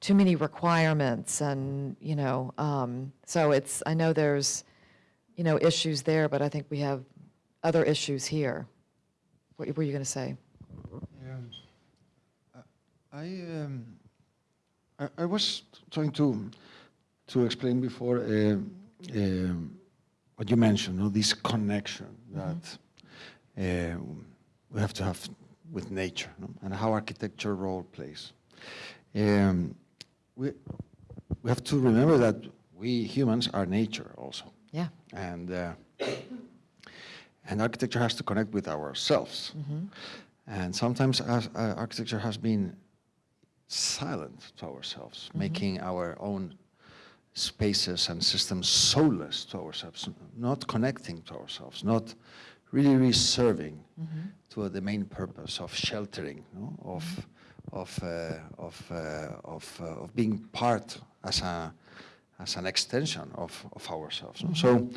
too many requirements and, you know, um, so it's, I know there's, you know, issues there, but I think we have other issues here. What were you going to say? Um, I, um, I, I was trying to to explain before uh, um, what you mentioned, no, this connection that uh, we have to have with nature no, and how architecture role plays. Um, we, we have to remember that we humans are nature also. Yeah. And, uh, [coughs] and architecture has to connect with ourselves. And sometimes as, uh, architecture has been silent to ourselves, making our own spaces and systems soulless to ourselves, not connecting to ourselves, not really, really serving to the main purpose of sheltering, no? of, of, uh, of, uh, of, uh, of being part as, a, as an extension of, of ourselves. no? So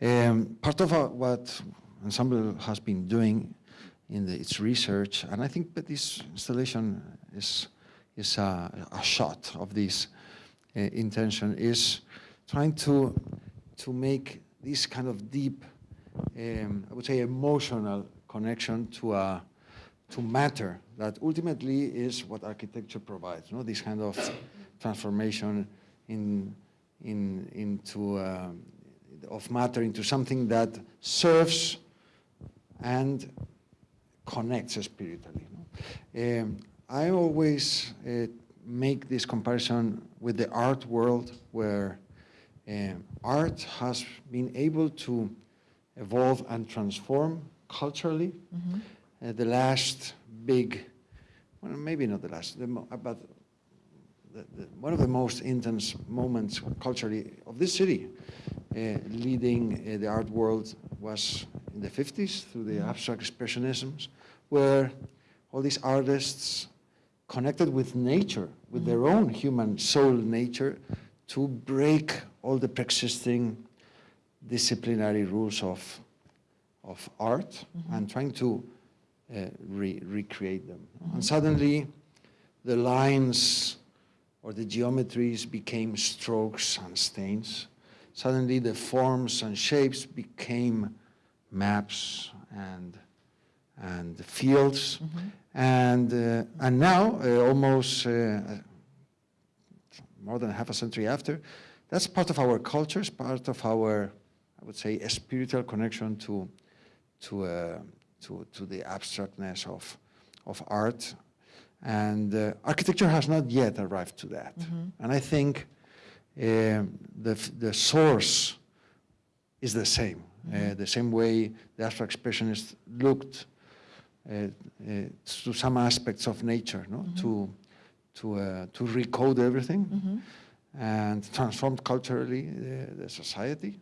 um, part of uh, what Ensamble has been doing in the, its research, and I think that this installation is, is a, a shot of this intention, is trying to, to make this kind of deep, um, I would say, emotional connection to a, to matter that ultimately is what architecture provides. You know, this kind of transformation in, in, into um, of matter into something that serves and connects spiritually. no? Um, I always uh, make this comparison with the art world, where um, art has been able to evolve and transform culturally. Uh, the last big, well, maybe not the last, the mo- but the, the, one of the most intense moments culturally of this city, uh, leading uh, the art world, was in the 50s through the abstract expressionisms, where all these artists connected with nature, with their own human soul nature, to break all the pre-existing disciplinary rules of, of art and trying to uh, re- recreate them. And suddenly, the lines or the geometries became strokes and stains. Suddenly, the forms and shapes became maps and and fields, and uh, and now uh, almost uh, more than half a century after, that's part of our culture, it's part of our, I would say, a spiritual connection to to uh, to to the abstractness of of art, and uh, architecture has not yet arrived to that. And I think um, the f- the source is the same. Uh, the same way the abstract expressionists looked to some aspects of nature, no? to to uh, to recode everything and transform culturally the, the society.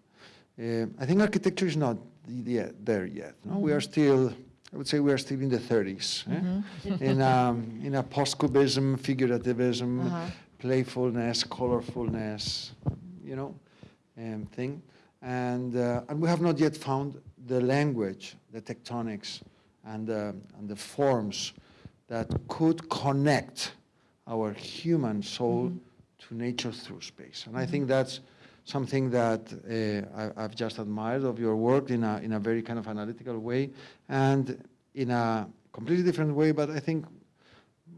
Uh, I think architecture is not yet there yet. No? We are still, I would say, we are still in the 30s, eh? [laughs] in um, in a post-cubism, figurativism, Uh-huh. playfulness, colorfulness, you know, um, thing. And, uh, and we have not yet found the language, the tectonics, and, uh, and the forms that could connect our human soul to nature through space. And I think that's something that uh, I, I've just admired of your work in a, in a very kind of analytical way and in a completely different way, but I think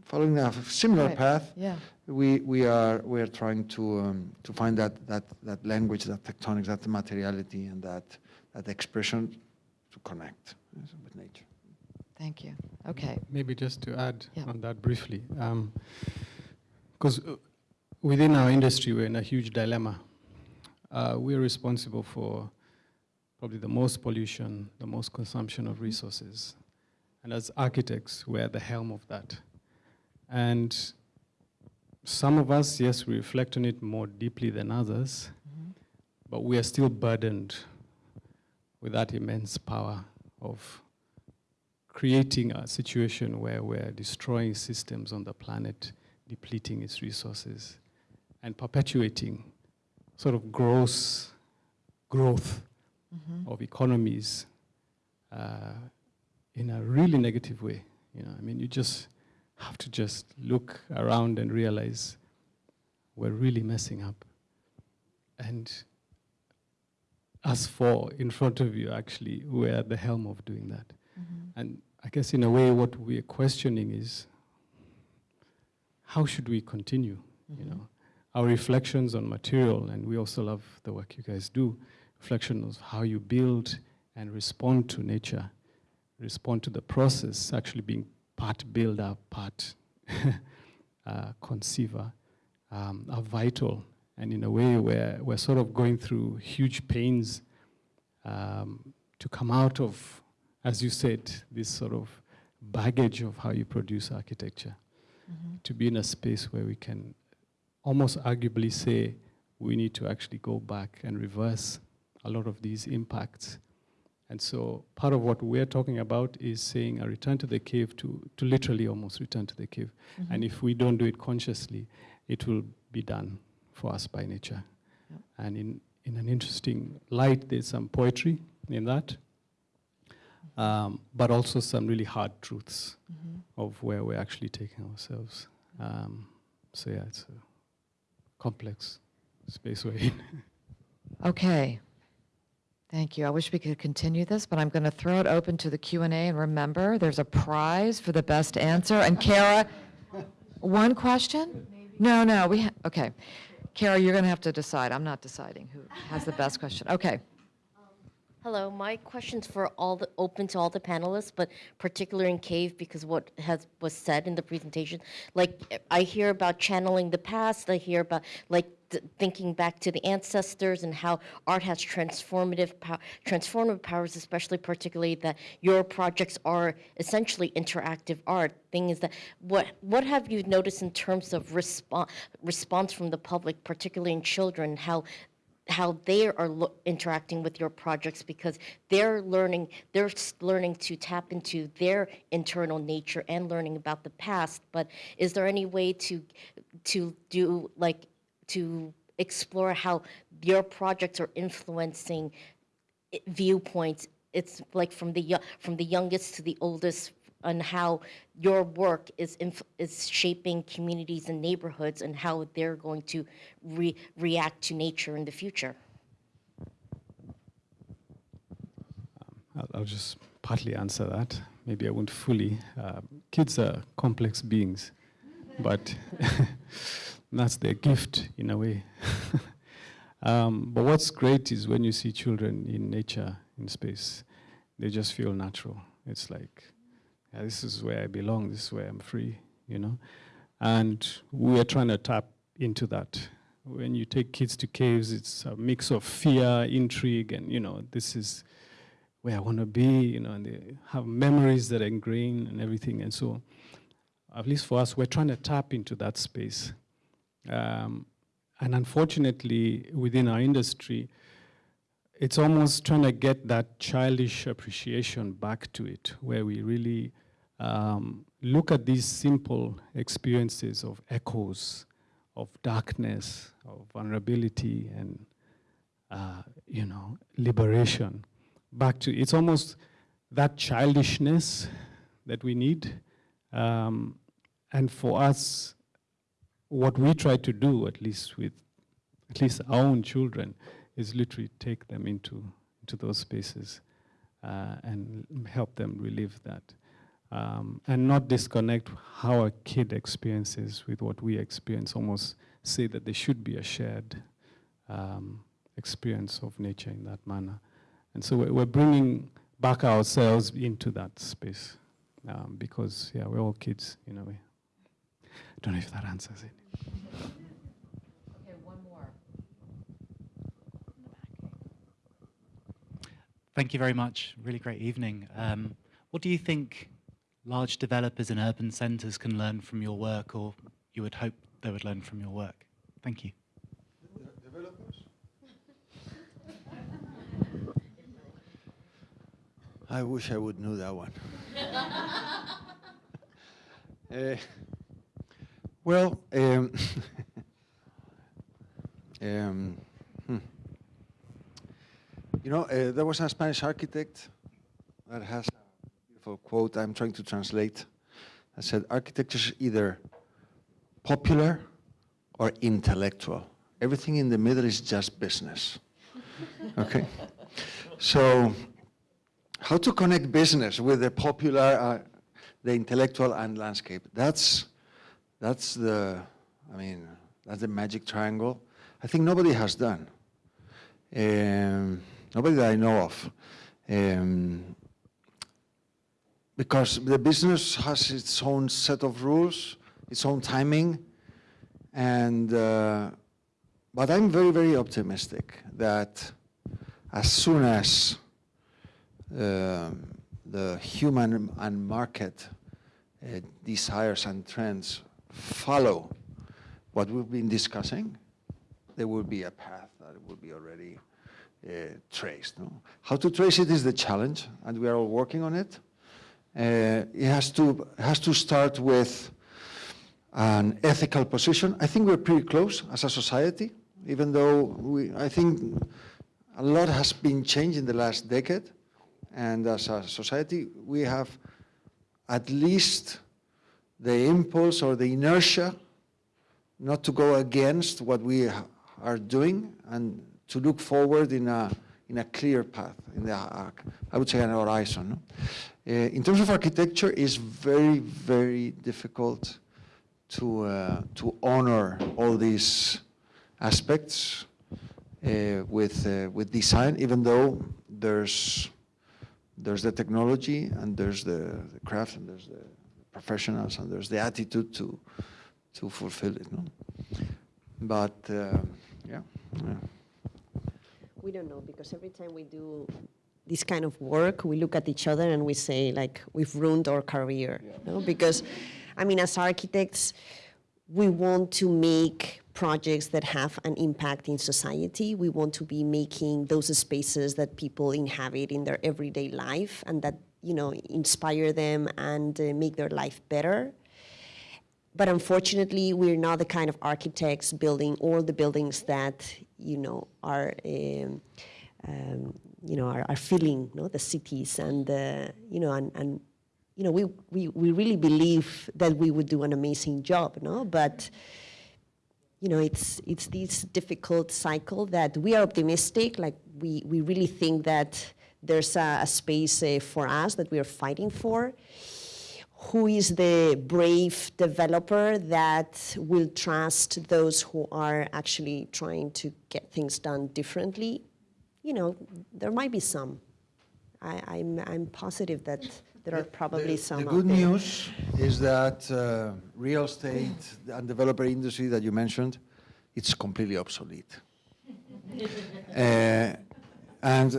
following a similar Right. path, Yeah. we, we are we are trying to um, to find that, that that language, that tectonics, that materiality, and that that expression to connect with nature. Thank you. Okay. Maybe just to add Yeah. on that briefly, um, because uh, within our industry, we're in a huge dilemma. Uh, we're responsible for probably the most pollution, the most consumption of resources. And as architects, we're at the helm of that. And some of us, yes, we reflect on it more deeply than others, mm-hmm. but we are still burdened with that immense power of creating a situation where we're destroying systems on the planet, depleting its resources, and perpetuating sort of gross growth of economies uh, in a really negative way. You know, I mean, you just have to just look around and realize we're really messing up. And us four in front of you, actually, we're at the helm of doing that. And I guess in a way, what we're questioning is how should we continue? You know, our reflections on material, and we also love the work you guys do. Reflection of how you build and respond to nature, respond to the process, actually being part builder, part [laughs] uh, conceiver, um, are vital. And in a way, where we're sort of going through huge pains um, to come out of, as you said, this sort of baggage of how you produce architecture mm-hmm. to be in a space where we can almost arguably say we need to actually go back and reverse a lot of these impacts. And so part of what we're talking about is saying a return to the cave to, to literally almost return to the cave. Mm-hmm. And if we don't do it consciously, it will be done for us by nature. Yep. And in, in an interesting light, there's some poetry in that, um, but also some really hard truths of where we're actually taking ourselves. Um, so yeah, it's a complex space we're in. [laughs] Okay. Thank you. I wish we could continue this, but I'm going to throw it open to the Q and A. And remember, there's a prize for the best answer. And Kara, one question? No, no, we, ha- okay. Kara, you're going to have to decide. I'm not deciding who has the best question. Okay. Hello, my question's for all the, open to all the panelists, but particularly in CAVE because what has, was said in the presentation. Like, I hear about channeling the past, I hear about, like, th- thinking back to the ancestors and how art has transformative, pow- transformative powers, especially particularly that your projects are essentially interactive art. Thing is that, what, what have you noticed in terms of respo- response from the public, particularly in children, how how they are interacting with your projects because they're learning they're learning to tap into their internal nature and learning about the past. But is there any way to to do like to explore how your projects are influencing eh, viewpoints? It's like from the from the youngest to the oldest and how your work is is shaping communities and neighborhoods and how they're going to re- react to nature in the future. I'll, I'll just partly answer that. Maybe I won't fully. Uh, kids are complex beings, but [laughs] that's their gift in a way. [laughs] um, but what's great is when you see children in nature, in space, they just feel natural. It's like, yeah, this is where I belong, this is where I'm free, you know? And we are trying to tap into that. When you take kids to caves, it's a mix of fear, intrigue, and, you know, this is where I want to be, you know, and they have memories that are ingrained and everything. And so, at least for us, we're trying to tap into that space. Um, and unfortunately, within our industry, it's almost trying to get that childish appreciation back to it, where we really um, look at these simple experiences of echoes, of darkness, of vulnerability, and uh, you know, liberation. Back to it's almost that childishness that we need, um, and for us, what we try to do, at least with at least our own children, is literally take them into into those spaces uh, and help them relive that, um, and not disconnect how a kid experiences with what we experience. Almost say that there should be a shared um, experience of nature in that manner, and so we're, we're bringing back ourselves into that space um, because yeah, we're all kids in a way. Don't know if that answers it. Okay, one more. Thank you very much. Really great evening. Um, what do you think large developers in urban centres can learn from your work, or you would hope they would learn from your work? Thank you. I wish I would know that one. [laughs] Eh, well, um, um, [laughs] hmm. you know, uh, there was a Spanish architect that has beautiful quote I'm trying to translate. I said, architecture is either popular or intellectual. Everything in the middle is just business. [laughs] okay? So, how to connect business with the popular, uh, the intellectual and landscape. That's, that's the, I mean, that's the magic triangle. I think nobody has done. Um, nobody that I know of. Um, because the business has its own set of rules, its own timing, and, uh, but I'm very, very optimistic that as soon as um, the human and market uh, desires and trends follow what we've been discussing, there will be a path that will be already uh, traced. No? How to trace it is the challenge, and we are all working on it. Uh, it has to, has to start with an ethical position. I think we're pretty close as a society, even though we, I think a lot has been changed in the last decade. And as a society, we have at least the impulse or the inertia not to go against what we are doing and to look forward in a, in a clear path, in the, uh, I would say an horizon. no? Uh, in terms of architecture, it's very, very difficult to, uh, to honor all these aspects uh, with, with design, even though there's, there's the technology and there's the, the craft and there's the professionals and there's the attitude to, to fulfill it. No? But yeah, yeah. We don't know because every time we do this kind of work, we look at each other and we say like we've ruined our career. No? Because, I mean, as architects, we want to make projects that have an impact in society. We want to be making those spaces that people inhabit in their everyday life and that you know inspire them and uh, make their life better. But unfortunately, we're not the kind of architects building all the buildings that you know are, um, um, you know, are, are filling no, the cities and uh, you know and, and you know we, we we really believe that we would do an amazing job, no, but you know it's it's this difficult cycle that we are optimistic, like we we really think that there's a, a space uh, for us that we are fighting for who is the brave developer that will trust those who are actually trying to get things done differently? You know, there might be some. I, I'm, I'm positive that there are probably the, some. The good news is that uh, real estate and developer industry that you mentioned, it's completely obsolete. [laughs] uh, and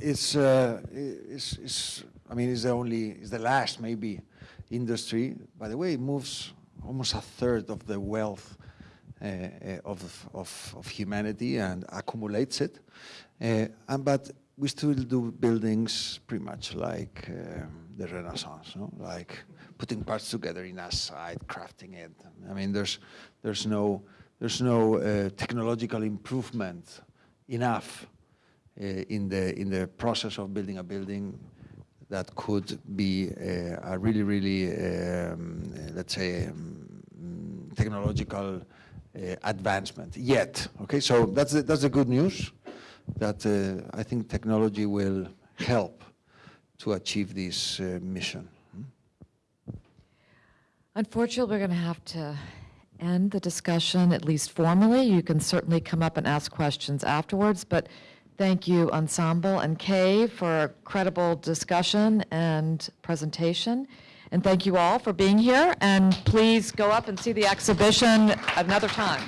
it's, uh, it's, it's, I mean, it's the only, it's the last maybe industry. By the way, moves almost a third of the wealth uh, of, of, of humanity and accumulates it. Uh, and, but we still do buildings pretty much like um, the Renaissance, no? like putting parts together in a site, crafting it. I mean, there's, there's no, there's no uh, technological improvement enough in, the, in the process of building a building that could be uh, a really, really, um, uh, let's say, um, technological uh, advancement yet. Okay, so that's the, that's the good news, that I think technology will help to achieve this mission. Unfortunately, we're going to have to end the discussion, at least formally. You can certainly come up and ask questions afterwards, but thank you, Ensamble and Kay, for a credible discussion and presentation. And thank you all for being here, and please go up and see the exhibition another time.